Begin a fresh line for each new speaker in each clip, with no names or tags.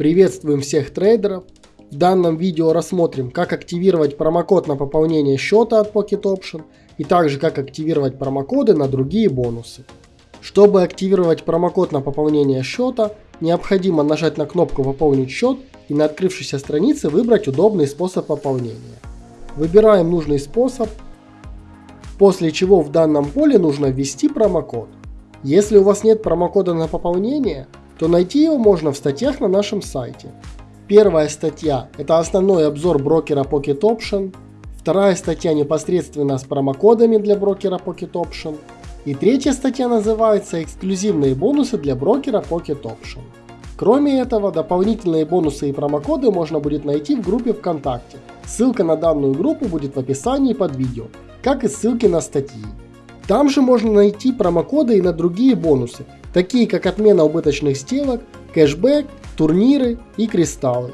Приветствуем всех трейдеров. В данном видео рассмотрим, как активировать промокод на пополнение счета от Pocket Option и также как активировать промокоды на другие бонусы. Чтобы активировать промокод на пополнение счета, необходимо нажать на кнопку «Пополнить счет» и на открывшейся странице выбрать удобный способ пополнения. Выбираем нужный способ, после чего в данном поле нужно ввести промокод. Если у вас нет промокода на пополнение, то найти его можно в статьях на нашем сайте. Первая статья – это основной обзор брокера Pocket Option. Вторая статья непосредственно с промокодами для брокера Pocket Option. И третья статья называется «Эксклюзивные бонусы для брокера Pocket Option». Кроме этого, дополнительные бонусы и промокоды можно будет найти в группе ВКонтакте. Ссылка на данную группу будет в описании под видео, как и ссылки на статьи. Там же можно найти промокоды и на другие бонусы, такие как отмена убыточных сделок, кэшбэк, турниры и кристаллы.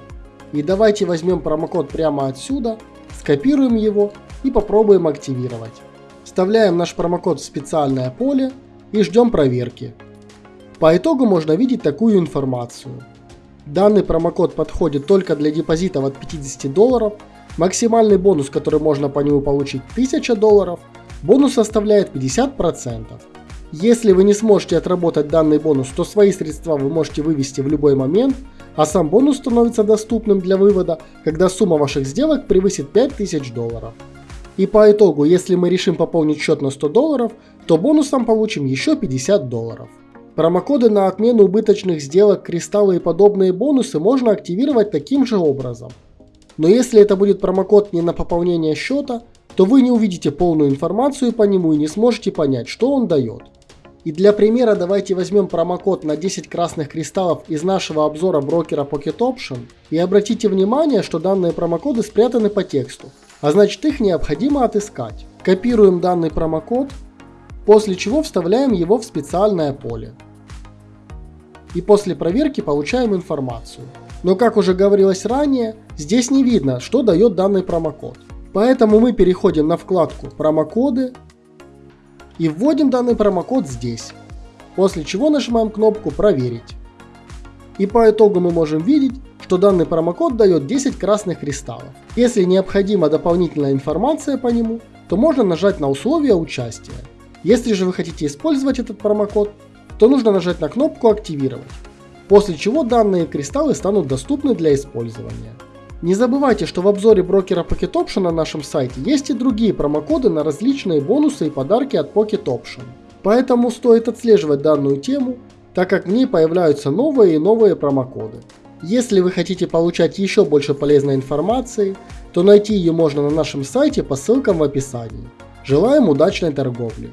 И давайте возьмем промокод прямо отсюда, скопируем его и попробуем активировать. Вставляем наш промокод в специальное поле и ждем проверки. По итогу можно видеть такую информацию. Данный промокод подходит только для депозитов от 50 долларов, максимальный бонус, который можно по нему получить 1000 долларов, бонус составляет 50%. Если вы не сможете отработать данный бонус, то свои средства вы можете вывести в любой момент, а сам бонус становится доступным для вывода, когда сумма ваших сделок превысит 5000 долларов. И по итогу, если мы решим пополнить счет на 100 долларов, то бонусом получим еще 50 долларов. Промокоды на отмену убыточных сделок, кристаллы и подобные бонусы можно активировать таким же образом. Но если это будет промокод не на пополнение счета, то вы не увидите полную информацию по нему и не сможете понять, что он дает. И для примера давайте возьмем промокод на 10 красных кристаллов из нашего обзора брокера Pocket Option и обратите внимание, что данные промокоды спрятаны по тексту, а значит их необходимо отыскать. Копируем данный промокод, после чего вставляем его в специальное поле и после проверки получаем информацию. Но как уже говорилось ранее, здесь не видно, что дает данный промокод. Поэтому мы переходим на вкладку «Промокоды» и вводим данный промокод здесь, после чего нажимаем кнопку «Проверить». И по итогу мы можем видеть, что данный промокод дает 10 красных кристаллов. Если необходима дополнительная информация по нему, то можно нажать на условия участия. Если же вы хотите использовать этот промокод, то нужно нажать на кнопку «Активировать», после чего данные кристаллы станут доступны для использования. Не забывайте, что в обзоре брокера Pocket Option на нашем сайте есть и другие промокоды на различные бонусы и подарки от Pocket Option. Поэтому стоит отслеживать данную тему, так как в ней появляются новые и новые промокоды. Если вы хотите получать еще больше полезной информации, то найти ее можно на нашем сайте по ссылкам в описании. Желаем удачной торговли!